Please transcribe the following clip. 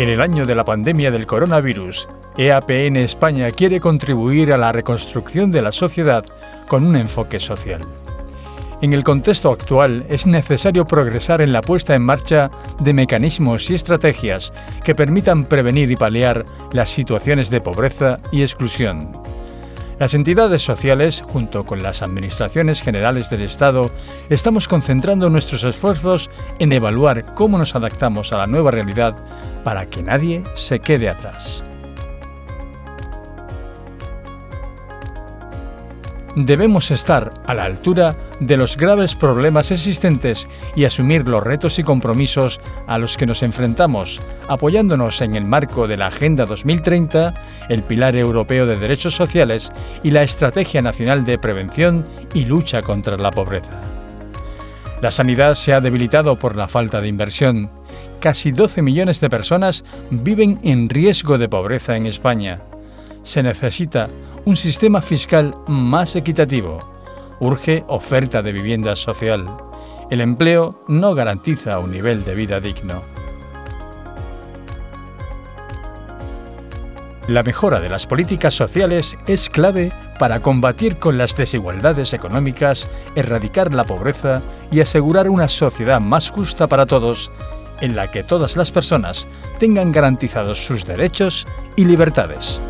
En el año de la pandemia del coronavirus, EAPN España quiere contribuir a la reconstrucción de la sociedad con un enfoque social. En el contexto actual es necesario progresar en la puesta en marcha de mecanismos y estrategias que permitan prevenir y paliar las situaciones de pobreza y exclusión. Las entidades sociales, junto con las administraciones generales del Estado, estamos concentrando nuestros esfuerzos en evaluar cómo nos adaptamos a la nueva realidad para que nadie se quede atrás. Debemos estar a la altura de los graves problemas existentes y asumir los retos y compromisos a los que nos enfrentamos, apoyándonos en el marco de la Agenda 2030, el Pilar Europeo de Derechos Sociales y la Estrategia Nacional de Prevención y Lucha contra la Pobreza. La sanidad se ha debilitado por la falta de inversión. Casi 12 millones de personas viven en riesgo de pobreza en España. Se necesita un sistema fiscal más equitativo. Urge oferta de vivienda social. El empleo no garantiza un nivel de vida digno. La mejora de las políticas sociales es clave para combatir con las desigualdades económicas, erradicar la pobreza y asegurar una sociedad más justa para todos, en la que todas las personas tengan garantizados sus derechos y libertades.